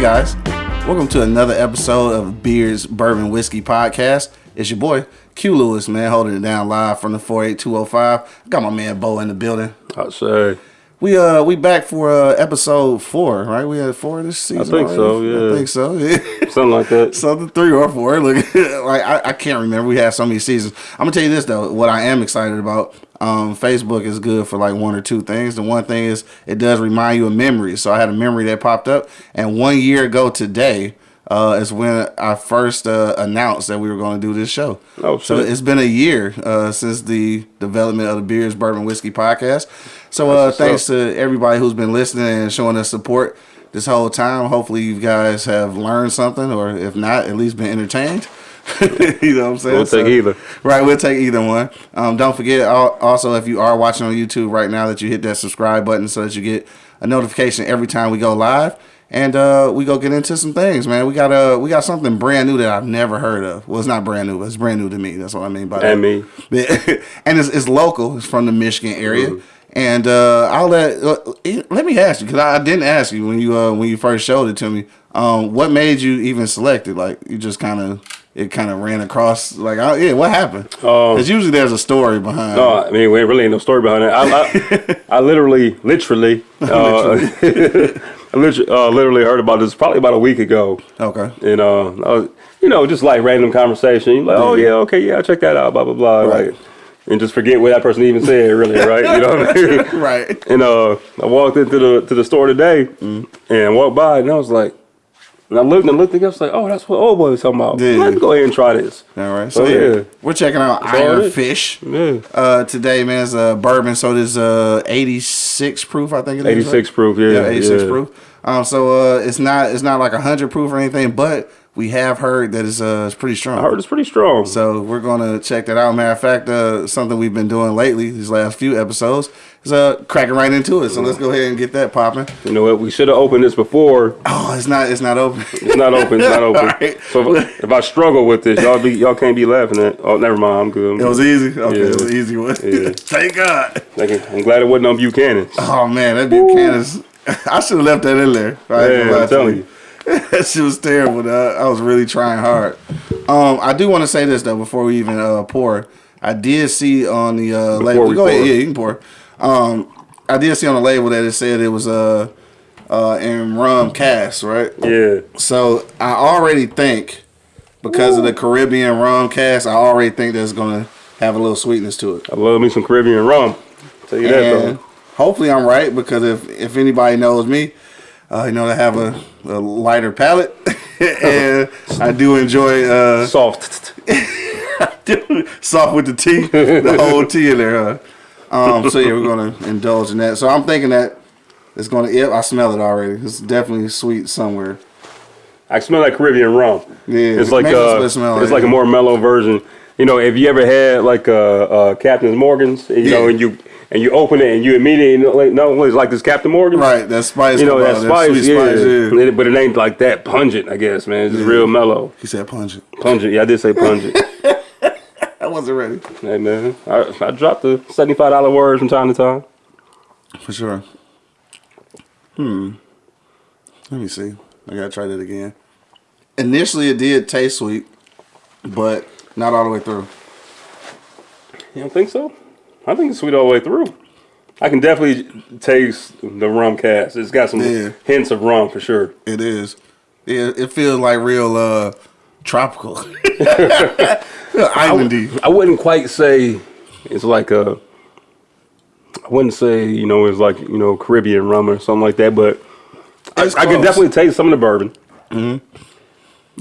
Hey guys, welcome to another episode of Beers Bourbon Whiskey Podcast. It's your boy Q Lewis, man, holding it down live from the 48205. Got my man Bo in the building. I'd say. We uh we back for uh episode four, right? We had four this season. I think already? so, yeah. I think so. Yeah. Something like that. Something three or four. Look, like I, I can't remember. We had so many seasons. I'm gonna tell you this though. What I am excited about. Um, Facebook is good for like one or two things. The one thing is it does remind you of memories. So I had a memory that popped up, and one year ago today uh, is when I first uh, announced that we were going to do this show. Oh, so it's been a year uh, since the development of the Beers Bourbon Whiskey podcast. So uh, thanks up. to everybody who's been listening and showing us support this whole time. Hopefully, you guys have learned something, or if not, at least been entertained. you know what I'm saying? We'll take either. Right, we'll take either one. Um, don't forget also if you are watching on YouTube right now that you hit that subscribe button so that you get a notification every time we go live. And uh, we go get into some things, man. We got uh, we got something brand new that I've never heard of. Well, it's not brand new, but it's brand new to me. That's what I mean by that. And me. and it's, it's local. It's from the Michigan area. Mm-hmm. And uh, I'll let uh, let me ask you because I didn't ask you when you uh, when you first showed it to me. Um, what made you even select it? Like you just kind of it kind of ran across. Like oh, yeah, what happened? Um, Because usually there's a story behind. No, I mean, we really ain't no story behind it. I, I, I literally, literally, uh, I literally, uh, literally heard about this probably about a week ago. Okay. And, uh, I was, you know, just like random conversation. You're like, oh, yeah, okay, yeah, I'll check that out, blah, blah, blah. Right. Like, and just forget what that person even said, really, right? You know what I mean? Right. And uh, I walked into the to the store today and walked by, and I was like, and I looked and looked again. I was like, oh, that's what old boy was talking about. Yeah. Let's go ahead and try this. All right. So Oh, yeah, yeah. we're checking out all Iron. Fish. Yeah. Uh, today, man, is uh, bourbon. So there's uh 86 proof, I think it is. 86 right? proof, yeah, Yeah, 86 yeah. proof. Um, so uh, it's not it's not like 100 proof or anything, but we have heard that it's uh it's pretty strong. I heard it's pretty strong. So we're gonna check that out. Matter of fact, uh, something we've been doing lately, these last few episodes, is uh cracking right into it. So let's go ahead and get that popping. You know what? We should have opened this before. Oh, it's not it's not open. It's not open. It's not open. Alright. So if, if I struggle with this, y'all be y'all can't be laughing at. Oh, never mind. I'm good. I'm It was easy. Okay, Yeah. it was an easy one. Yeah. Thank God. Thank you. I'm glad it wasn't on Buchanan. Oh man, that Buchanan's. I should have left that in there. I ain't gonna lie Yeah, I'm telling you. that shit was terrible. I was really trying hard. Um, I do want to say this though before we even uh, pour. I did see on the uh, label. we Go ahead, yeah, you can pour. Um, I did see on the label that it said it was uh, uh, in rum cast, right? Yeah. So I already think because of the Caribbean rum cast, I already think that's gonna have a little sweetness to it. I love me some Caribbean rum. Tell you that though. hopefully I'm right because if if anybody knows me, uh, you know I have a, a lighter palate, and I do enjoy uh, Soft. soft with the tea, the whole tea in there. Huh? Um, so yeah, we're gonna indulge in that. So I'm thinking that it's gonna. Yep, I smell it already. It's definitely sweet somewhere. I smell like Caribbean rum. Yeah, It's like that's uh, what it smell it's like. like a more mellow version. You know, if you ever had like a, uh Captain Morgan's, you know, Yeah. and you and you open it and you immediately no, it's like this Captain Morgan. Right, that spice. You know that out, spice, yeah. spice. Yeah. But it ain't like that pungent, I guess, man. It's just real mellow. He said pungent. Pungent, yeah, I did say pungent. I wasn't ready. hey man, I, I dropped the seventy-five dollar words from time to time. For sure. Hmm. Let me see. I gotta try that again. Initially, it did taste sweet, but not all the way through. You don't think so? I think it's sweet all the way through. I can definitely taste the rum cast. It's got some Yeah. hints of rum for sure. It is. Yeah, it feels like real uh tropical, islandy. I wouldn't quite say it's like a. I wouldn't say you know it's like you know Caribbean rum or something like that, but I, I can definitely taste some of the bourbon. Mm-hmm.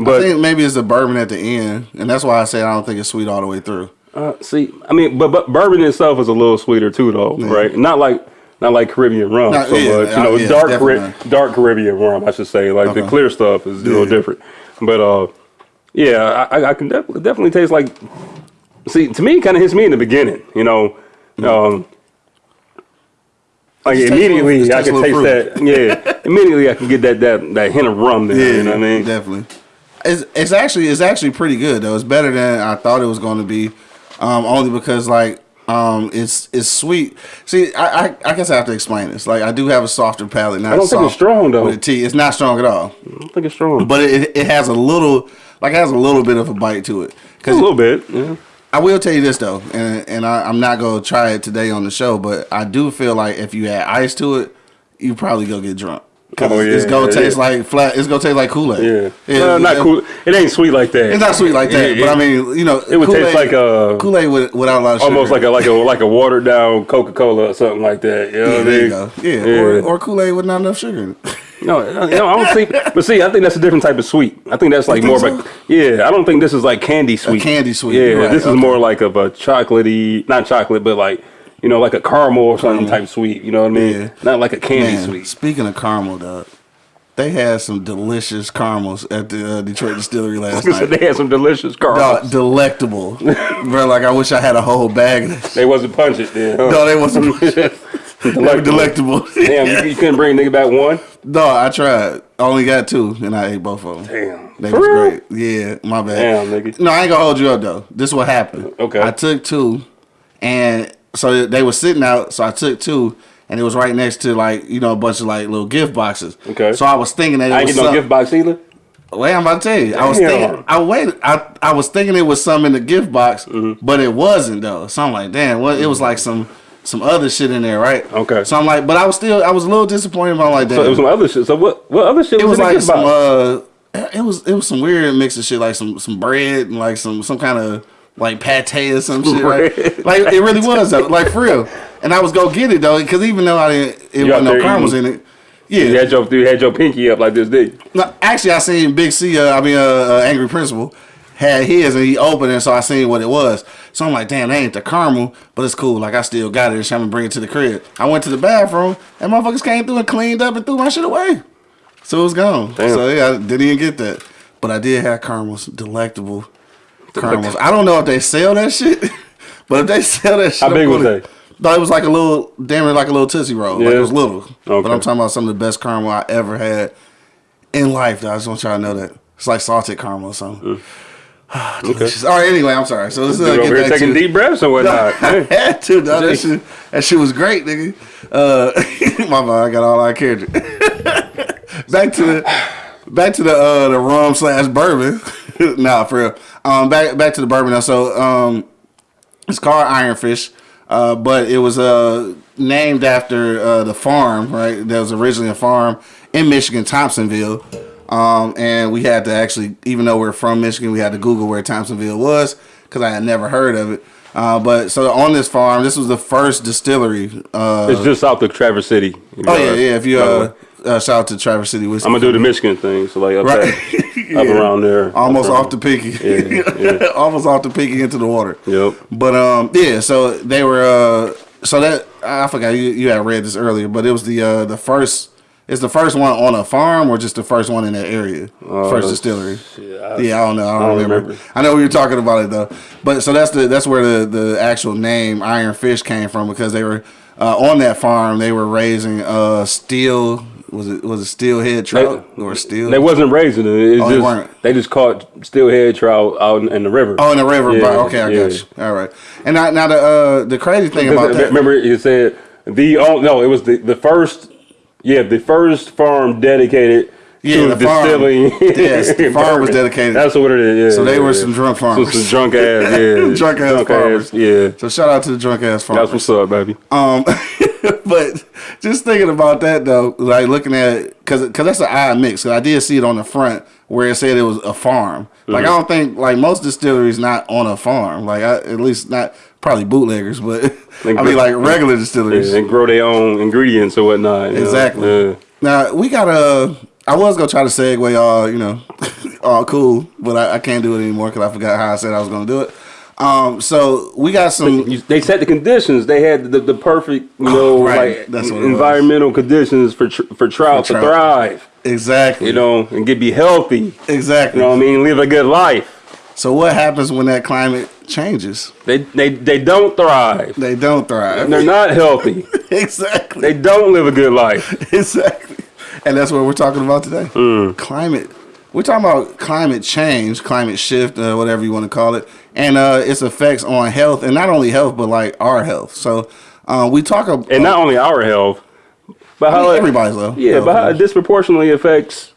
I But think maybe it's the bourbon at the end, and that's why I say I don't think it's sweet all the way through. Uh, see, I mean, but, but bourbon itself is a little sweeter too, though, right? Not like not like Caribbean rum so yeah, much. You know, uh, yeah, dark Cari- dark Caribbean rum, I should say. Like the clear stuff is a little Yeah. different. But uh, yeah, I, I can definitely definitely taste like. See, to me, it kind of hits me in the beginning. You know, um, like little- immediately it I can taste little that. Yeah, immediately I can get that that that hint of rum there. Yeah, you know what I mean? definitely. It's it's actually it's actually pretty good though. It's better than I thought it was going to be. Um, only because like Um, it's it's sweet. See, I, I I guess I have to explain this. Like I do have a softer palate. Not I don't think it's strong, though. With the tea, it's not strong at all. I don't think it's strong. But it, it has a little, like it has a little bit of a bite to it. a little bit. Yeah. I will tell you this though, and and I, I'm not gonna try it today on the show, but I do feel like if you add ice to it, you probably go get drunk. Cause Oh, it's gonna yeah, taste yeah. like flat. It's gonna taste like Kool Aid. Yeah. Well, not cool. It ain't sweet like that. It's not sweet like that, Yeah, but I mean, you know, It would taste like uh, a Kool Aid with, without a lot of sugar. almost like a like a like a watered down Coca Cola or something like that. You know yeah, what I mean? Yeah, Or, or Kool Aid with not enough sugar. No, no, I don't think. But see, I think that's a different type of sweet. I think that's like think more of a yeah. I don't think this is like candy sweet. candy sweet, Yeah, right, this is more like of a chocolatey, not chocolate, but like you know, like a caramel or something type sweet. You know what I mean? Yeah. Not like a candy Man, sweet. speaking of caramel, dog, they had some delicious caramels at the uh, Detroit Distillery last night. they had some delicious caramels. Dog, delectable, bro. Like I wish I had a whole bag of this. They wasn't pungent then. Huh? No, they wasn't. they were delectable. Damn, you, you couldn't bring nigga back one. No, I tried. I only got two, and I ate both of them. Damn, They For was real? great. Yeah, my bad. Damn, nigga. No, I ain't gonna hold you up though. This is what happened. Okay. I took two, and so they were sitting out. So I took two, and it was right next to like you know a bunch of like little gift boxes. Okay. So I was thinking that it I was get no gift box either. Wait, I'm about to tell you. I was thinking. I waited. I I was thinking it was some in the gift box, Mm-hmm. but it wasn't though. So I'm like, damn. What? It was like some some other shit in there, right? Okay. So I'm like, but I was still. I was a little disappointed. I'm like, damn. So it was some other shit. So what? What other shit it was, was in the like gift some box? uh it was it was some weird mix of shit like some some bread and like some some kind of like pate or some shit? Bread. like it really was though, like for real and I was go get it though because even though I didn't it You wasn't no caramels in it yeah You had your you had your pinky up like this, did you? no, actually I seen Big C uh, I mean uh, uh, Angry Principal had his and he opened it so I seen what it was so I'm like damn that ain't the caramel but it's cool like I still got it so I'm gonna bring it to the crib I went to the bathroom and motherfuckers came through and cleaned up and threw my shit away so it was gone. Damn. So yeah, I didn't even get that. But I did have caramels, delectable caramels. I don't know if they sell that shit, but if they sell that shit, How big was they? No, it was like a little, damn it, like a little tootsie roll. Like Yeah. it was little. okay. But I'm talking about some of the best caramel I ever had in life. Though. I just want y'all to know that it's like salted caramel or something. Delicious. All right. Anyway, I'm sorry. So let's uh, get back taking to deep breaths and whatnot. I had to, dog. That shit, that shit was great, nigga. Uh, my bad, I got all our character. back to the back to the uh, the rum slash bourbon. nah, for real. Um, back back to the bourbon now. So um, it's called Ironfish, uh, but it was uh named after uh, the farm, right? That was originally a farm in Michigan, Thompsonville. Um, and we had to actually, even though we're from Michigan, we had to Google where Thompsonville was because I had never heard of it. Uh, but so on this farm, this was the first distillery. Uh, It's just south of Traverse City. oh yeah, yeah. If you uh, uh, shout out to Traverse City whiskey, I'm gonna do the Michigan thing, so like Right. there, up around there, almost off the pinky, Yeah, almost off the pinky into the water. Yep. But um, yeah. So they were uh, so that I forgot you you had read this earlier, but it was the uh the first. It's the first one on a farm, or just the first one in that area, first distillery. I- yeah, I don't know. I don't, don't remember. remember. I know we were talking about it though. But so that's the that's where the the actual name Iron Fish came from because they were uh, on that farm. They were raising uh steel. Was it was it steelhead trout or steel? They wasn't raising it. It's Oh, they just, weren't. They just caught steelhead trout out in, in the river. Oh, in the river. Yeah, bro. Okay, I yeah. got you. All right. And now, now the uh, the crazy thing about that. Remember, you said the oh no, it was the the first. Yeah, the first farm dedicated Yeah, to the farm. distilling. Yes, the farm was dedicated. That's what it is. Yeah, So they yeah, were yeah. some drunk So farmers. some drunk ass, yeah, Drunk ass farmers. yeah. So shout out to the drunk ass farmers. That's what's up, baby. Um, but just thinking about that though, like looking at because because that's an odd mix. Cause I did see it on the front where it said it was a farm. Like I Mm-hmm. don't think like most distilleries not on a farm. Like I, at least not probably bootleggers, but I mean like regular distilleries. and grow their own ingredients or whatnot. know? Exactly. Yeah. Now we got a. I was gonna try to segue all you know, all cool, but I, I can't do it anymore because I forgot how I said I was gonna do it. Um, so we got some. They set the conditions. They had the, the perfect, you know, Oh, right. like That's what it was. environmental conditions for tr- for trout For to trout. thrive. Exactly. You know, and get be healthy. Exactly. You know what I mean? Live a good life. So what happens when that climate changes? They they they don't thrive. They don't thrive. They're not healthy. exactly. They don't live a good life. exactly. And that's what we're talking about today. Mm. Climate we're talking about climate change, climate shift, uh, whatever you want to call it, and uh, its effects on health, and not only health, but like our health. So uh, we talk about and not only our health, but how it- everybody's health. Yeah, health, but how it disproportionately affects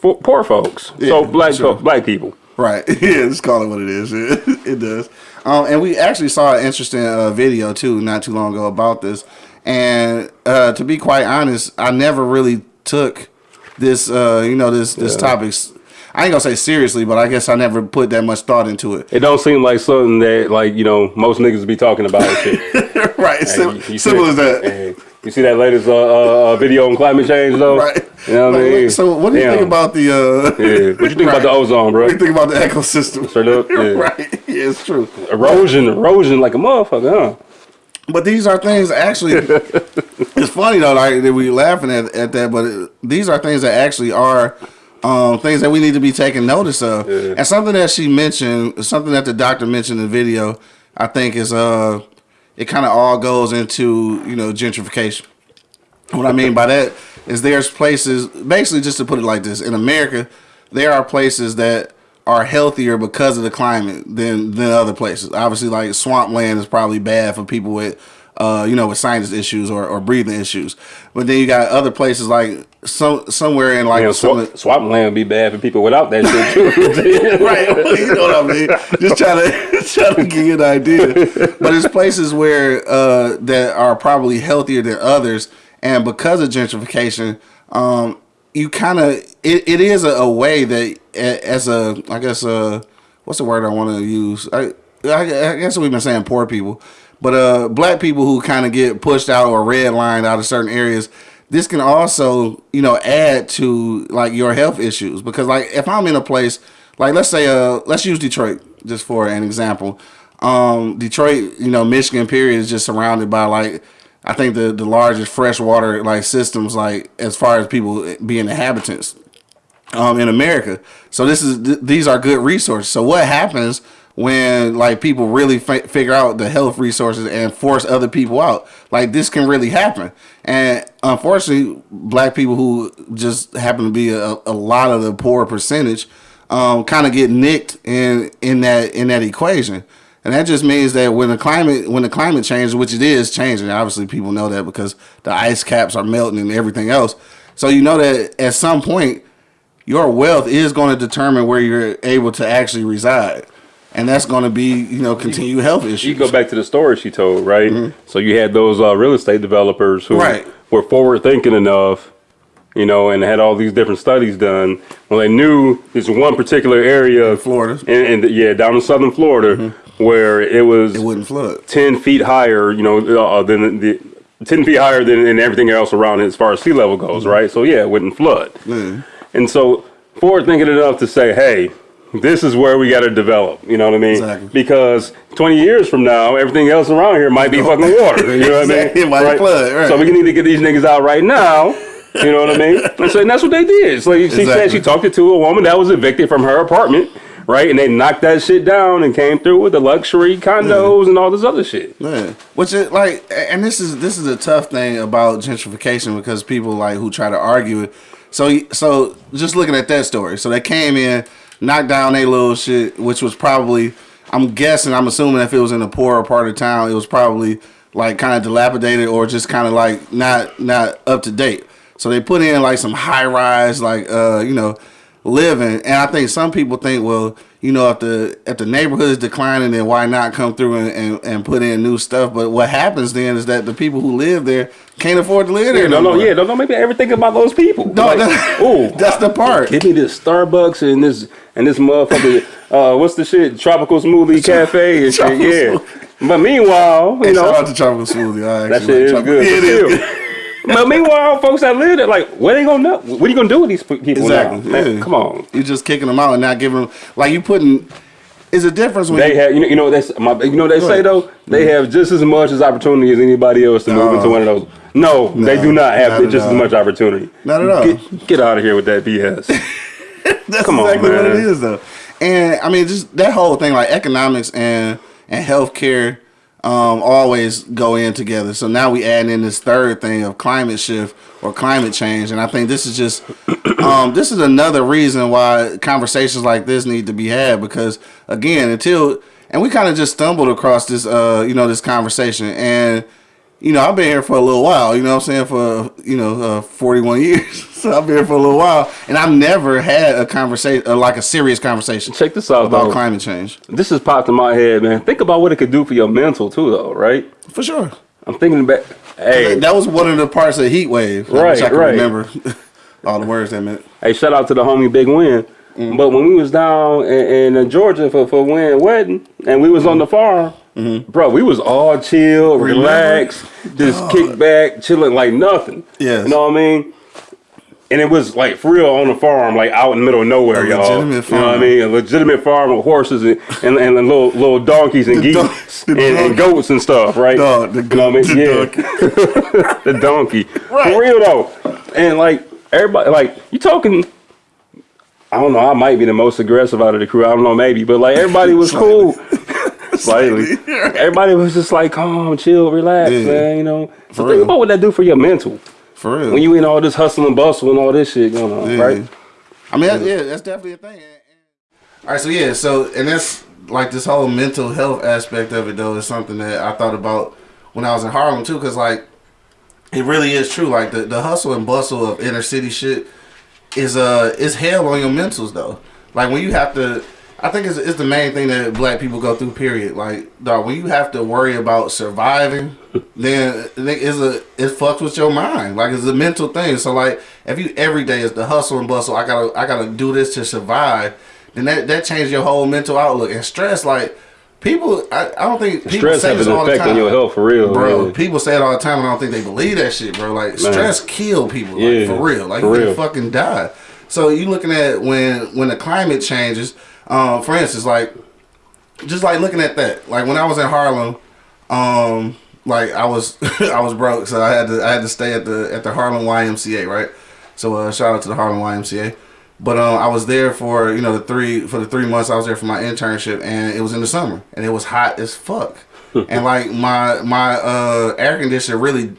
poor folks. so Yeah, black sure. fo- black people. Right. Yeah, just call it what it is. it does. Um, and we actually saw an interesting uh, video too, not too long ago about this. And uh, to be quite honest, I never really took this, uh, you know, this this topics, I ain't gonna say seriously, but I guess I never put that much thought into it. It don't seem like something that like you know most niggas be talking about. right. Sim- You- you simple as that. Hey, you see that latest uh, uh, uh, video on climate change though? Right. You know what I Like, mean? So, what do you Damn. think about the? Uh, Yeah. What you think about the ozone, bro? What do you think about the ecosystem? Straight up, yeah. right. Yeah, it's true. Erosion, erosion like a motherfucker, huh? But these are things actually. It's funny though, like that we laughing at, at that, but it, these are things that actually are um, things that we need to be taking notice of. And something that she mentioned, something that the doctor mentioned in the video, I think is uh, it kind of all goes into you know gentrification. What I mean by that is there's places, basically just to put it like this, in America, there are places that are healthier because of the climate than than other places. Obviously, like swampland is probably bad for people with, uh, you know, with sinus issues or, or breathing issues. But then you got other places like some somewhere in like some swamp, swampland would be bad for people without that shit too. right. You know what I mean? Just trying to trying to give you an idea. But it's places where uh, that are probably healthier than others, and because of gentrification, um, you kind of it, it is a, a way that as a I guess uh what's the word I want to use I, I I guess we've been saying poor people, but uh black people who kind of get pushed out or redlined out of certain areas this can also you know add to like your health issues because like if i'm in a place like let's say uh let's use detroit just for an example um detroit you know michigan period is just surrounded by like i think the the largest freshwater like systems like as far as people being inhabitants um, in America. So this is th- these are good resources. So what happens when like people really fi- figure out the health resources and force other people out? Like this can really happen. And unfortunately, black people who just happen to be a, a lot of the poor percentage um, kind of get nicked in in that in that equation. And that just means that when the climate when the climate changes, which it is changing, obviously people know that because the ice caps are melting and everything else. So you know that at some point your wealth is going to determine where you're able to actually reside. And that's going to be, you know, continued health issues. You go back to the story she told, right? So you had those uh, real estate developers who Right. were forward thinking enough, you know, and had all these different studies done. Well, they knew this one particular area, of Florida. and, and yeah, down in southern Florida, where it was it wouldn't flood. ten feet higher, you know, uh, than the ten feet higher than, than everything else around it as far as sea level goes, right? So yeah, it wouldn't flood. And so forward thinking enough to say, hey, this is where we got to develop. You know what I mean? Exactly. Because 20 years from now, everything else around here might be fucking water. You know what I mean? Exactly. It might flood, right. So we need to get these niggas out right now. You know what I mean? And, so, and that's what they did. So she said she talked to a woman that was evicted from her apartment, right? And they knocked that shit down and came through with the luxury condos and all this other shit. Yeah. Which is like, and this is this is a tough thing about gentrification because people like who try to argue it. So so just looking at that story, so they came in, knocked down a little shit, which was probably, I'm guessing, I'm assuming if it was in a poorer part of town, it was probably like kind of dilapidated or just kind of like not not up to date. So they put in like some high rise, like uh, you know, living. And I think some people think, well, you know, if the if the neighborhood is declining, then why not come through and, and, and put in new stuff? But what happens then is that the people who live there can't afford to live there. Yeah, no, no, yeah, no, no. Maybe ever think about those people. No, Like, that- ooh, that's the part. Give me this Starbucks and this and this motherfucker. uh, what's the shit? Tropical smoothie cafe and shit. Yeah. But meanwhile, you Hey, shout know out to tropical smoothie. I that actually shit is good. Yeah, it is good. But meanwhile, folks that live there, like, what they gonna know? What are you gonna do with these people Exactly. Man, yeah. come on. You're just kicking them out and not giving them like you putting. Is a difference when They you, have, you know, you know they, my, you know they say ahead. though. They mm-hmm. have just as much as opportunity as anybody else to move into one of those. No, they do not have not just as much opportunity. Not at all. Get, get out of here with that BS. That's Come on, exactly what it is though. And I mean, just that whole thing, like economics and and healthcare, um, always go in together. So now we add in this third thing of climate shift or climate change, and I think this is just um, this is another reason why conversations like this need to be had because again, until and we kind of just stumbled across this uh, you know this conversation and you know, I've been here for a little while, you know what I'm saying, for, you know, uh, 41 years. so I've been here for a little while, and I've never had a conversation, uh, like a serious conversation. Check this out, About though. climate change. This has popped in my head, man. Think about what it could do for your mental, too, though, right? For sure. I'm thinking back. Hey, That was one of the parts of Heat Wave. Right, which I can right. remember all the words that meant. hey, shout out to the homie Big Win. Mm-hmm. But when we was down in, in Georgia for for Win wedding, and we was on the farm, Mm-hmm. bro, we was all chill, relaxed, just kick back, chilling like nothing. Yeah, you know what I mean. And it was like for real on the farm, like out in the middle of nowhere, y'all. legitimate You know what I mean? A legitimate farm with horses and, and, and little little donkeys and geese and, and goats and stuff, right? Dog, the you know what I mean? the yeah. the donkey. Right. For real though. And like everybody like you talking I don't know, I might be the most aggressive out of the crew. I don't know, maybe. But like everybody was cool. Slightly. Everybody was just like calm, chill, relax, Yeah. man, you know. So For think real. about what that do for your mental. For real. When you in all this hustle and bustle and all this shit going on, Yeah. right? I mean, yeah, that's definitely a thing. All right, so yeah, so and that's like this whole mental health aspect of it though is something that I thought about when I was in Harlem too, because like it really is true. Like the, the hustle and bustle of inner city shit is uh is hell on your mentals though. Like when you have to, I think it's, it's the main thing that black people go through. Period. Like dog, when you have to worry about surviving, then it's a it fucks with your mind. Like it's a mental thing. So like if you every day is the hustle and bustle, I gotta I gotta do this to survive. Then that that changes your whole mental outlook and stress. Like people, I, I don't think people Stress say this all the effect on time. your health for real. Bro, people say it all the time, and I don't think they believe that shit, bro. Like stress kill people, like, Yeah, for real. Like for you can real. fucking die. So you looking at when when the climate changes. Um, for instance, like just like looking at that, like when I was in Harlem, um, like I was I was broke, so I had to I had to stay at the at the Harlem YMCA, right? So uh, shout out to the Harlem YMCA. But um, I was there for you know the three for the three months I was there for my internship, and it was in the summer, and it was hot as fuck. and like my my uh, air conditioner really,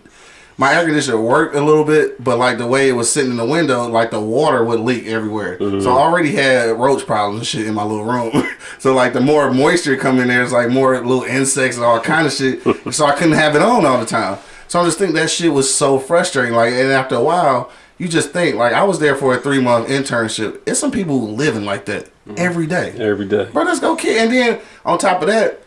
my air conditioner worked a little bit, but like the way it was sitting in the window, like the water would leak everywhere. Mm-hmm. So I already had roach problems and shit in my little room. so like the more moisture come in there, it's like more little insects and all kind of shit. so I couldn't have it on all the time. So I just think that shit was so frustrating. Like, and after a while, you just think like I was there for a three month internship. It's some people living like that mm-hmm. every day. Every day. Bro, let's go kid. And then on top of that,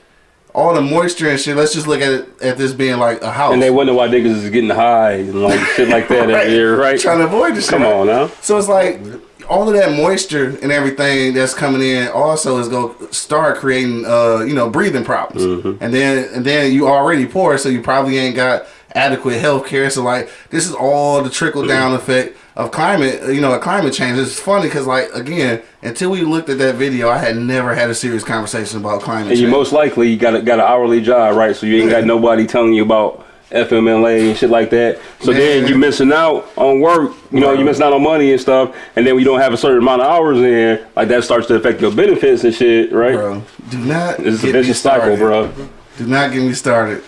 all the moisture and shit. Let's just look at it at this being like a house. And they wonder why niggas is getting high and like shit like that Right. every year, right? Trying to avoid this. Come shit. on now. So it's like all of that moisture and everything that's coming in also is going to start creating uh you know breathing problems. Mm-hmm. And then and then you already poor so you probably ain't got adequate health care. So like this is all the trickle down effect of climate, you know, a climate change. It's funny cuz like again, until we looked at that video, I had never had a serious conversation about climate And change. you most likely you got a, got an hourly job, right? So you ain't got nobody telling you about FMLA and shit like that. So then Man. you missing out on work. You know, you missing out on money and stuff. And then we don't have a certain amount of hours in, like that starts to affect your benefits and shit, right? bro, do not It's a vicious cycle, bro. Do not get me started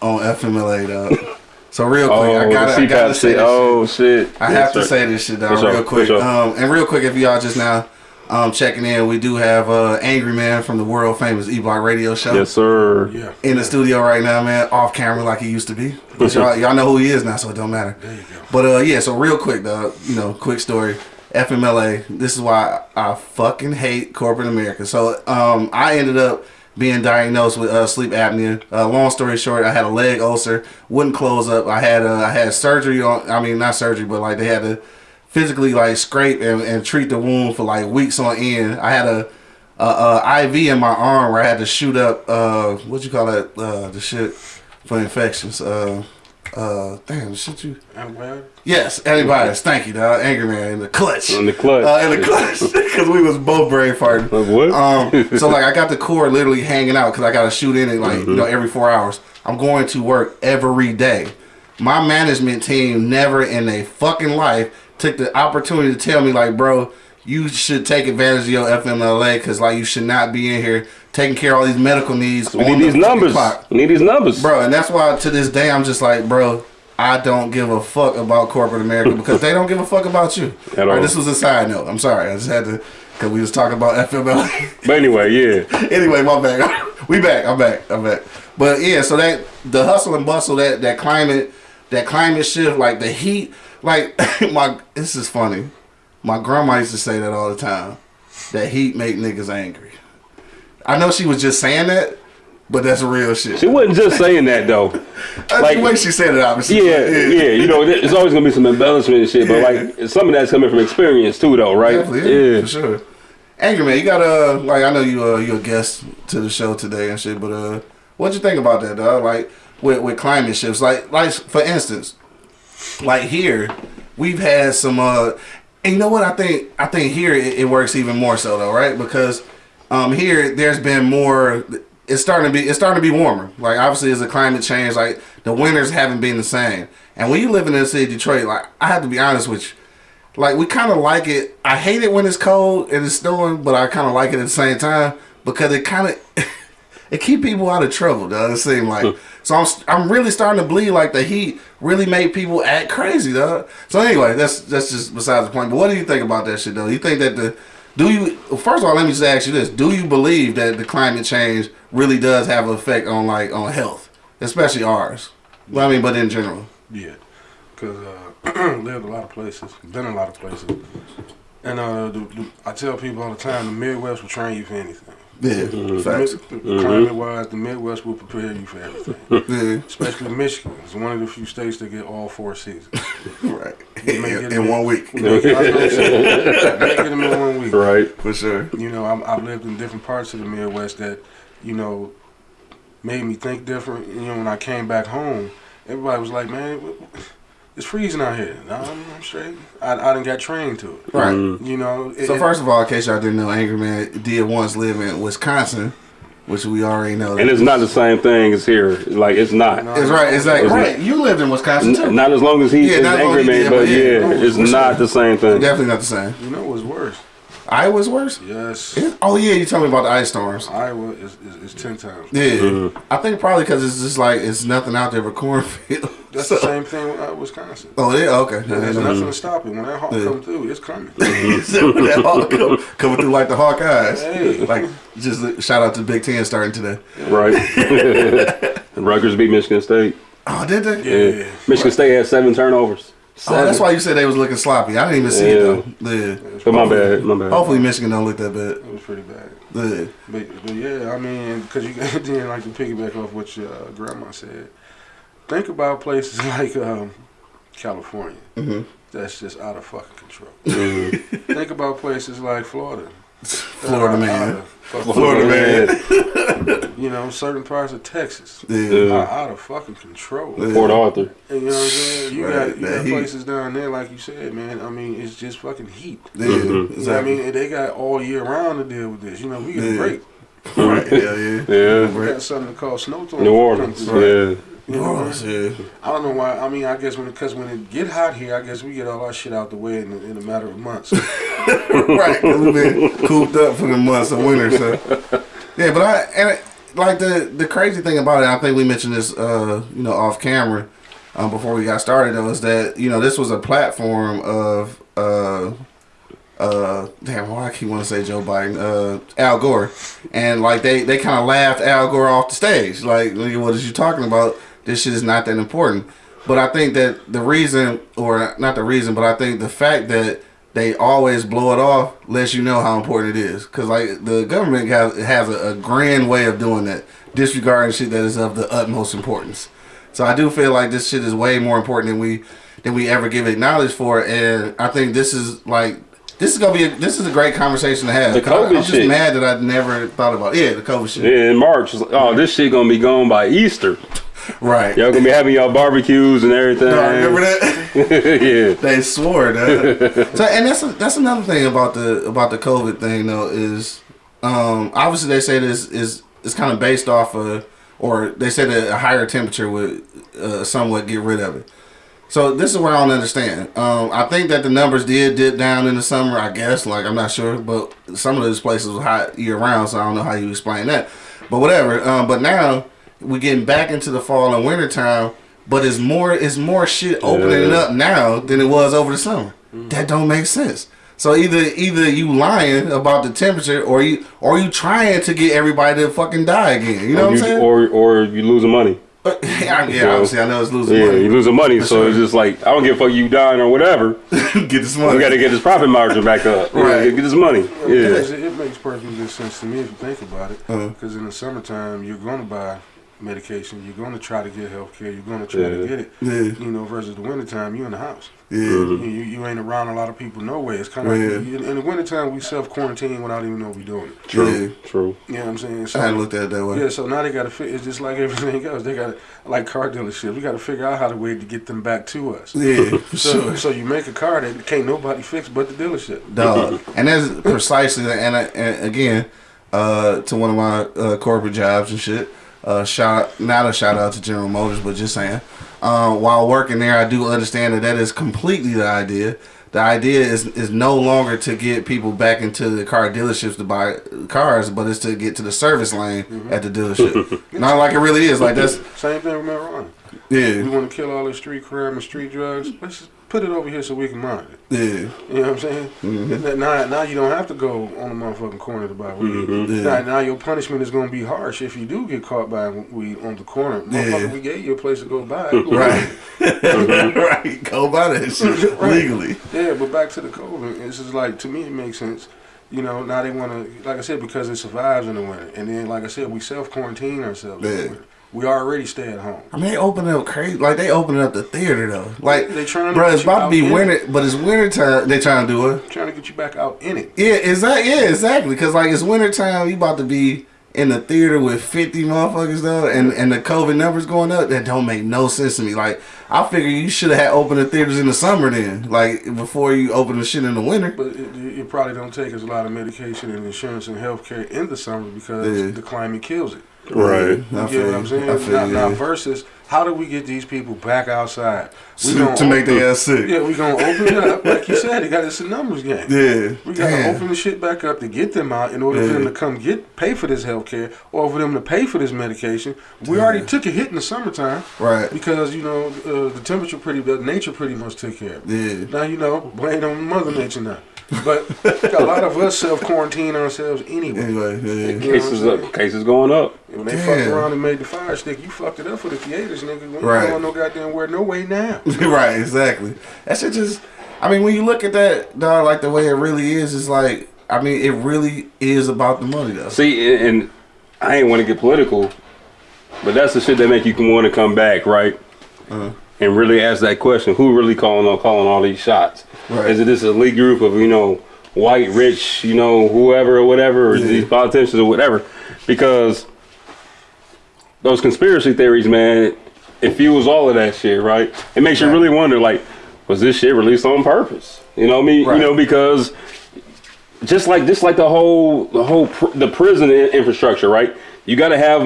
on FMLA, dog. So real quick, Oh, I gotta, the I gotta say shit. this. Oh shit. I Yes, have to say this shit down real quick. Um, and real quick, if y'all just now um, checking in, we do have uh, Angry Man from the world famous E Block Radio Show Yes, sir. Yeah. in the studio right now, man. Off camera like he used to be. But y'all, y'all know who he is now, so it don't matter. There you go. But uh, yeah, so real quick, dog. You know, quick story. FMLA. This is why I fucking hate corporate America. So um, I ended up being diagnosed with uh, sleep apnea. Uh, long story short, I had a leg ulcer, wouldn't close up. I had uh, I had surgery on. I mean, not surgery, but like they had to physically like scrape and, and treat the wound for like weeks on end. I had a, a, a IV in my arm where I had to shoot up. Uh, what you call that? Uh, the shit for infections. Uh, damn, the shit you. Antibiotic? Yes, antibiotics. Thank you, dog. Angry man in the clutch. In the clutch. Uh, in the clutch, because we was both brain farting. Like what? Um, so like I got the core literally hanging out because I got to shoot in it like you know every four hours. I'm going to work every day. My management team never in a fucking life took the opportunity to tell me like, bro, you should take advantage of your FMLA because like you should not be in here taking care of all these medical needs. We need the these numbers. clock. We need these numbers. bro. And that's why to this day I'm just like, bro. I don't give a fuck about corporate America because they don't give a fuck about you. At All right, all. this was a side note. I'm sorry. I just had to because we was talking about FMLA. But anyway, yeah. anyway, my bad. we back. I'm back. I'm back. But yeah, so that the hustle and bustle, that that climate, that climate shift, like the heat, like my. This is funny. My grandma used to say that all the time. That heat make niggas angry. I know she was just saying that, but that's real shit. She wasn't just saying that though. like- the way she said it. Obviously, Yeah, yeah. You know, it's always gonna be some embellishment and shit, but like some of that's coming from experience too, though, right? Definitely, yeah, for sure. Angry man, you got a like I know you uh you a guest to the show today and shit, but uh, what'd you think about that, dog? Like with with climate shifts, like like for instance, like here we've had some uh, and you know what I think I think here it, it works even more so though, right? Because um here there's been more. It's starting to be it's starting to be warmer. Like obviously, as a climate change, like the winters haven't been the same. And when you live in the city of Detroit, like I have to be honest with you like we kind of like it. I hate it when it's cold and it's snowing, but I kind of like it at the same time because it kind of it keep people out of trouble. Does it seem like? so I'm I'm really starting to believe like the heat really made people act crazy, dog. So anyway, that's that's just besides the point. But what do you think about that shit though? You think that the do you first of all let me just ask you this: Do you believe that the climate change really does have an effect on like on health, especially ours? Well, I mean, but in general. Yeah, because uh, lived a lot of places, been a lot of places, and uh, the, the, I tell people all the time, the Midwest will train you for anything. Yeah, mm-hmm. facts. Mm-hmm. Climate wise, the Midwest will prepare you for everything. Yeah, Especially Michigan. It's one of the few states that get all four seasons. right. We In, in one week, We may, I was gonna say, we may get them in one week. Right. for sure. You know, I'm, I've lived in different parts of the Midwest that, you know, made me think different. You know, when I came back home, everybody was like, man, it's freezing out here. No, I'm, I'm straight. I, I done got trained to it. Right. You know, it, So first of all, in case y'all didn't know, Angry Man did once live in Wisconsin, which we already know. And it's not the same thing as here. Like it's not. No. It's right. It's like It's right. You lived in Wisconsin too. N- Not as long as he Yeah, is not as long angry he man, did, but but yeah, yeah, it's not the same thing. Definitely not the same. you know what's worse? Iowa's worse. Yes. Oh yeah, you told me about the ice storms. Iowa is, is, is 10 times. Yeah, Mm-hmm. I think probably because it's just like it's nothing out there but cornfield. That's So- the same thing with uh, Wisconsin. Oh yeah, okay. There's Yeah, nothing to stop it. When that hawk Yeah. come through, it's coming. When that hawk come- coming through like the Hawkeyes. Hey. Like just shout out to Big Ten starting today. Right. Rutgers beat Michigan State. Oh, did they? Yeah. Michigan State had seven turnovers. Oh, that's why you said they was looking sloppy. I didn't even see it though. Yeah. But my bad. My bad. Hopefully Michigan don't look that bad. It was pretty bad. Yeah. But, but yeah, I mean, because you then like to piggyback off what your uh, grandma said. Think about places like um, California. Mhm. That's just out of fucking control. Mhm. Think about places like Florida. Florida That are out man. Florida man. You know, certain parts of Texas Yeah. Yeah. are out of fucking control. Yeah. Port Arthur. And you know what I'm saying? You Right, got you that got heat. places down there, like you said, man. I mean, it's just fucking heat. Yeah. Mhm. You know what I mean? And they got all year round to deal with this. You know, we get Yeah. a break. Right. Yeah, yeah. Yeah. We got something called snowstorm. New Orleans. Right. Yeah. You know, yeah. I don't know why. I mean, I guess when because when it get hot here, I guess we get all our shit out the way in, in a matter of months. right, because we've been cooped up for the months of winter. So, yeah, but I and it, like the the crazy thing about it, I think we mentioned this, uh, you know, off camera um, before we got started. Though, is that you know this was a platform of uh, uh, damn, why I keep want to say Joe Biden, uh, Al Gore, and like they they kind of laughed Al Gore off the stage. Like, what is you talking about? This shit is not that important. But I think that the reason, or not the reason, but I think the fact that they always blow it off lets you know how important it is. Because like the government has has a, a grand way of doing that, disregarding shit that is of the utmost importance. So I do feel like this shit is way more important than we than we ever give it knowledge for, and I think this is like this is gonna be a, this is a great conversation to have. The 'Cause I- I'm COVID just shit. mad that I never thought about it. yeah the COVID shit. Yeah, in March. Oh, this shit gonna be gone by Easter. Right. Y'all gonna be having y'all barbecues and everything. No, remember that? yeah. they swore that. so, and that's that's another thing about the about the COVID thing though is, um, obviously they say this is is kind of based off of, or they say that a higher temperature would uh, somewhat get rid of it. So this is where I don't understand. Um, I think that the numbers did dip down in the summer. I guess, like I'm not sure, but some of those places was hot year round, so I don't know how you explain that. But whatever. Um, but now we're getting back into the fall and winter time. But it's more, it's more shit opening Yeah. up now than it was over the summer. That don't make sense. So either either you lying about the temperature, or you or you trying to get everybody to fucking die again. You know or, what I'm saying? or or you losing money. yeah, obviously I know it's losing Yeah, money. you losing money, For so sure. it's just like I don't give a fuck you dying or whatever. get this money. We got to get this profit margin back up. Right. get this money. Yeah. It, it makes perfect sense to me if you think about it. Uh-huh. Because in the summertime, you're going to buy medication. You're going to try to get health care. You're going to try to get it. Yeah. You know, versus the wintertime, you're in the house. Yeah. You, you, you ain't around a lot of people no way. It's kind of Yeah. like you, in the wintertime, we self quarantine without even know we're doing it. True. Yeah. True. You know what I'm saying? So, I looked at it that way. yeah, so now they got to fit. It's just like everything else. They got to, like car dealerships, we got to figure out how to way to get them back to us. Yeah, So, sure. so you make a car that can't nobody fix but the dealership. Dog. and that's precisely, and, I, and again, uh, to one of my uh, corporate jobs and shit. Uh, shout not a shout out to General Motors, but just saying. Uh, while working there, I do understand that that is completely the idea. The idea is is no longer to get people back into the car dealerships to buy cars, but it's to get to the service lane at the dealership. Not like it really is. Like that's Same thing with marijuana. yeah, We want to kill all the street crime and street drugs. Let's just put it over here so we can monitor it. yeah, You know what I'm saying? Mm-hmm. And Now, now you don't have to go on the motherfucking corner to buy weed. Mm-hmm. Yeah. Now, now your punishment is going to be harsh if you do get caught buying weed on the corner. Motherfucker, Yeah. we gave you a place to go buy it. right, right. Go buy that shit Right. legally. Yeah, but back to the COVID. It's just like to me, it makes sense. You know, now they want to, like I said, because it survives in the winter, and then, like I said, we self quarantine ourselves Yeah. We already stay at home. I mean, they opening up crazy. Like they opening up the theater though. Like They trying to bro, it's about to be in winter, but it's winter time. They trying to do it. Trying to get you back out in it. Yeah, exactly. Yeah, exactly. Because like it's winter time, you about to be in the theater with fifty motherfuckers though, and and the COVID numbers going up. That don't make no sense to me. Like I figure you should have had opened the theaters in the summer then, like before you open the shit in the winter. But it, it probably don't take as a lot of medication and insurance and health care in the summer because Yeah. the climate kills it. Right. Yeah, I You feel get what I'm saying? I feel now, now versus how do we get these people back outside? We to, gonna make their ass sick. Yeah, we gonna open it up. Like you said, it got it's a numbers game. Yeah. We gotta Damn. open the shit back up to get them out in order for them to come get pay for this health care or for them to pay for this medication. We already took a hit in the summertime Right. because you know uh, the temperature pretty, the nature pretty much took care of it. Yeah. Now you know, blame on Mother Nature now. But a lot of us self quarantine ourselves anyway. Anyway, yeah. You know Cases up. Cases going up. And when they Damn. fucked around and made the fire stick, you fucked it up for the theaters, nigga. We ain't Right. going no goddamn where, no way now. right, exactly. That shit just. I mean, when you look at that, dog, like the way it really is, it's like. I mean, it really is about the money, though. See, and, and I ain't want to get political, but that's the shit that make you want to come back, right? Uh-huh. And really ask that question: Who really calling on calling all these shots? Right. Is it this elite group of you know white, rich, you know whoever or whatever, or Yeah. these politicians or whatever? Because those conspiracy theories, man, it fuels all of that shit, right? It makes you really wonder, like, was this shit released on purpose? You know what I mean? Right. You know because just like just like the whole the whole pr- the prison infrastructure, right? You got to have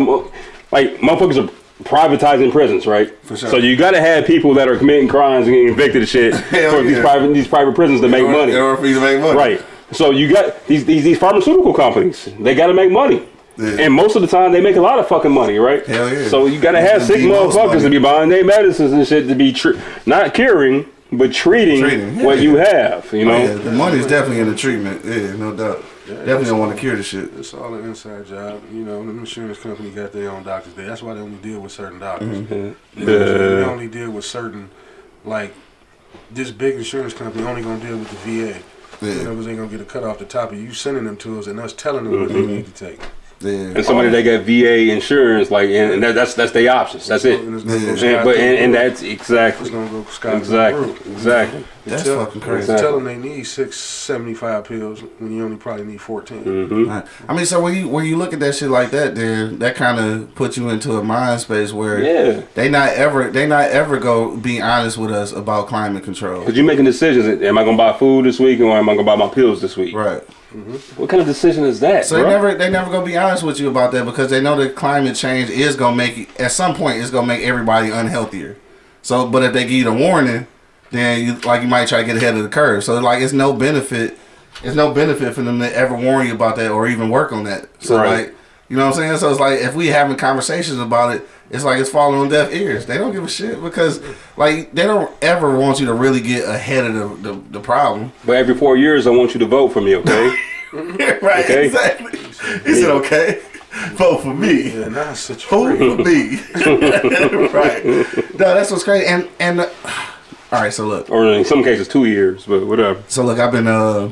like motherfuckers are privatizing prisons, right? For sure. So you got to have people that are committing crimes and getting convicted of shit for these private these private prisons to make order- money, In order for you to make money. right? So you got these these, these pharmaceutical companies. They got to make money. Yeah. And most of the time, they make a lot of fucking money, right? Hell yeah. So you gotta have sick motherfuckers to be buying their medicines and shit to be not curing, but treating, Treating, what yeah. you have. You know, Oh, yeah, the money's definitely in the treatment. Yeah, no doubt. definitely don't want to cure the shit. It's all an inside job. You know, the insurance company got their own doctors there. That's why they only deal with certain doctors. Mm-hmm. You know what I'm saying? They only deal with certain, like, this big insurance company only gonna deal with the VA. Yeah. You know, because they gonna get a cut off the top of you sending them to us and us telling them what they Mm-hmm. need to take. Yeah. and somebody that got VA insurance, like, and, and that, that's that's their options. That's it. And it's gonna go Yeah. And, but and, and that's exactly, it's gonna go scot exactly, through. exactly. That's Tell- fucking crazy. Exactly. Tell them they need six seventy five pills when you only probably need 14 hmm Right. I mean, so when you when you look at that shit like that, then that kind of puts you into a mind space where Yeah, they not ever they not ever go be honest with us about climate control. because you're making decisions. Am I gonna buy food this week, or am I gonna buy my pills this week? Right. Mm-hmm. What kind of decision is that? So they never they never gonna be honest with you about that because they know that climate change is gonna make at some point it's gonna make everybody unhealthier. So, but if they give you the warning, then you like you might try to get ahead of the curve. So like it's no benefit. It's no benefit for them to ever warn you about that or even work on that. So Right. like you know what I'm saying? So it's like if we having conversations about it, it's like it's falling on deaf ears. They don't give a shit because like they don't ever want you to really get ahead of the the, the problem. But every four years, I want you to vote for me, okay? right, Okay. exactly. He said, "Okay, vote for me." Yeah, now such a free. Vote for me. right. No, that's what's crazy. And and uh, all right. So look. or in some cases, two years, but whatever. So look. I've been uh,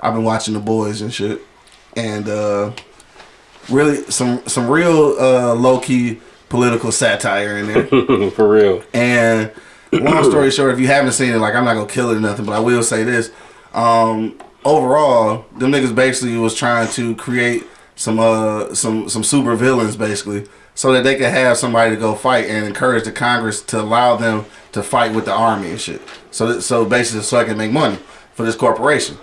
I've been watching the boys and shit, and uh, really some some real uh low key political satire in there. for real. And long story short, if you haven't seen it, like I'm not gonna kill it or nothing, but I will say this. Um, overall, them niggas basically was trying to create some uh some some super villains basically, so that they could have somebody to go fight and encourage the Congress to allow them to fight with the army and shit. So so basically, so I can make money for this corporation,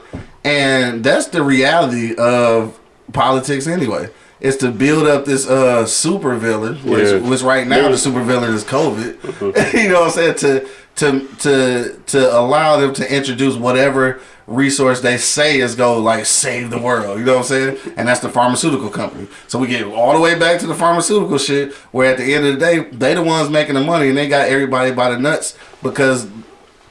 and that's the reality of politics anyway. It's to build up this uh super villain, which, Yeah. which right now the super villain is COVID. you know what I'm saying? To to to to allow them to introduce whatever resource they say is go like save the world. You know what I'm saying? And that's the pharmaceutical company. So we get all the way back to the pharmaceutical shit, where at the end of the day, they the ones making the money, and they got everybody by the nuts because